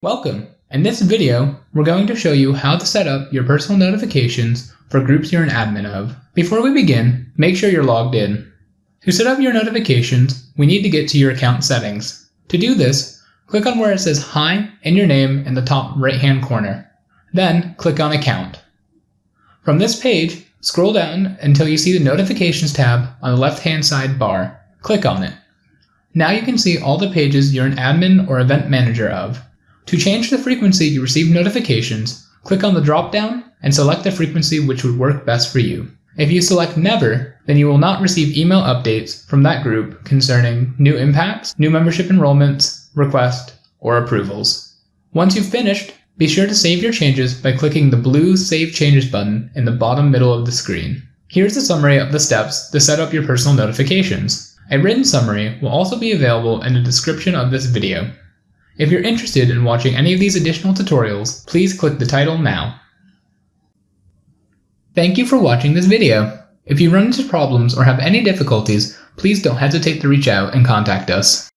Welcome! In this video, we're going to show you how to set up your personal notifications for groups you're an admin of. Before we begin, make sure you're logged in. To set up your notifications, we need to get to your account settings. To do this, click on where it says Hi and your name in the top right hand corner. Then click on Account. From this page, scroll down until you see the Notifications tab on the left hand side bar. Click on it. Now you can see all the pages you're an admin or event manager of. To change the frequency you receive notifications, click on the drop down and select the frequency which would work best for you. If you select Never, then you will not receive email updates from that group concerning new impacts, new membership enrollments, requests, or approvals. Once you've finished, be sure to save your changes by clicking the blue Save Changes button in the bottom middle of the screen. Here's a summary of the steps to set up your personal notifications. A written summary will also be available in the description of this video. If you're interested in watching any of these additional tutorials, please click the title now. Thank you for watching this video. If you run into problems or have any difficulties, please don't hesitate to reach out and contact us.